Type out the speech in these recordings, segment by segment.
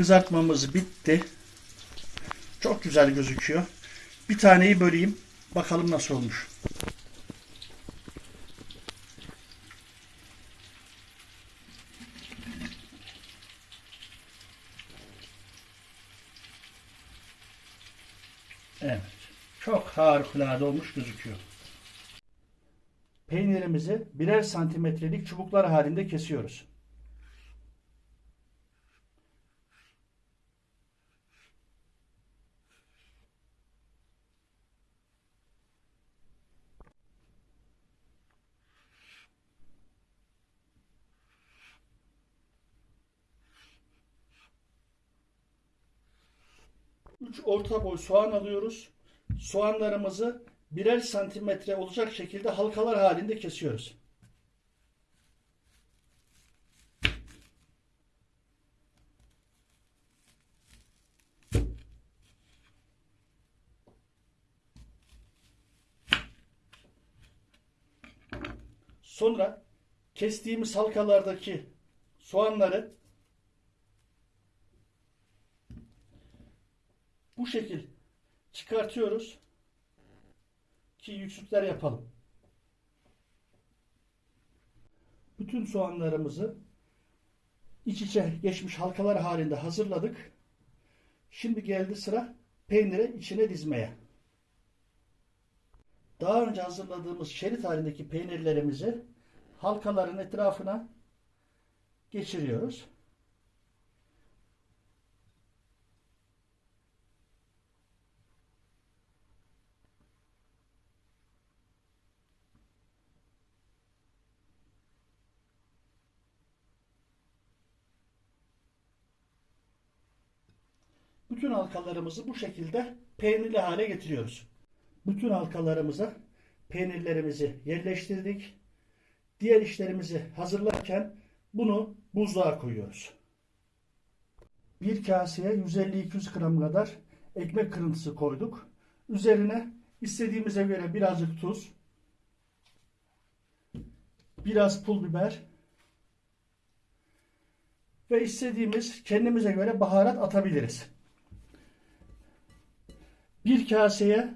Kızartmamız bitti. Çok güzel gözüküyor. Bir taneyi böleyim. Bakalım nasıl olmuş. Evet. Çok harikulade olmuş gözüküyor. Peynirimizi birer santimetrelik çubuklar halinde kesiyoruz. Üç orta boy soğan alıyoruz. Soğanlarımızı birer santimetre olacak şekilde halkalar halinde kesiyoruz. Sonra kestiğimiz halkalardaki soğanları bu şekil çıkartıyoruz ki yüksükler yapalım. Bütün soğanlarımızı iç içe geçmiş halkalar halinde hazırladık. Şimdi geldi sıra peyniri içine dizmeye. Daha önce hazırladığımız şerit halindeki peynirlerimizi halkaların etrafına geçiriyoruz. Bütün halkalarımızı bu şekilde peynirli hale getiriyoruz. Bütün halkalarımıza peynirlerimizi yerleştirdik. Diğer işlerimizi hazırlarken bunu buzluğa koyuyoruz. Bir kaseye 150-200 gram kadar ekmek kırıntısı koyduk. Üzerine istediğimize göre birazcık tuz, biraz pul biber ve istediğimiz kendimize göre baharat atabiliriz. Bir kaseye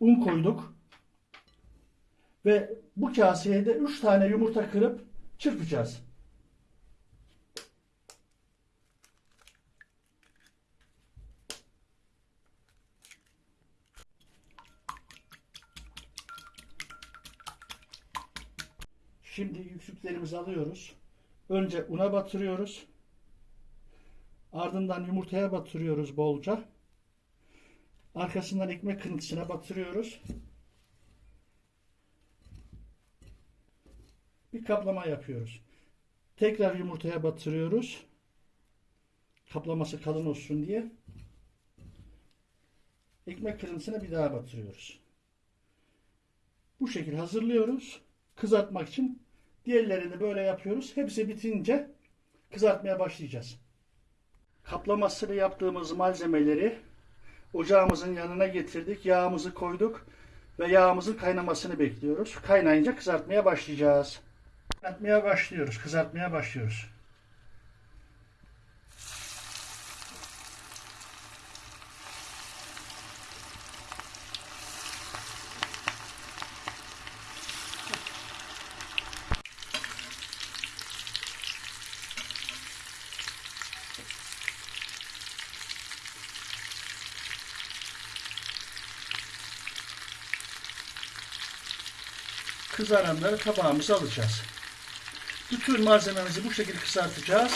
un koyduk. Ve bu kaseye de 3 tane yumurta kırıp çırpacağız. Şimdi yüksüklerimizi alıyoruz. Önce una batırıyoruz. Ardından yumurtaya batırıyoruz bolca. Arkasından ekmek kırıntısına batırıyoruz. Bir kaplama yapıyoruz. Tekrar yumurtaya batırıyoruz. Kaplaması kalın olsun diye. Ekmek kırıntısına bir daha batırıyoruz. Bu şekilde hazırlıyoruz. Kızartmak için. Diğerlerini böyle yapıyoruz. Hepsi bitince kızartmaya başlayacağız. Kaplamasını yaptığımız malzemeleri ocağımızın yanına getirdik. Yağımızı koyduk ve yağımızın kaynamasını bekliyoruz. Kaynayınca kızartmaya başlayacağız. Kızartmaya başlıyoruz. Kızartmaya başlıyoruz. Kızaranları tabağımıza alacağız. Bütün malzememizi bu şekilde kızartacağız.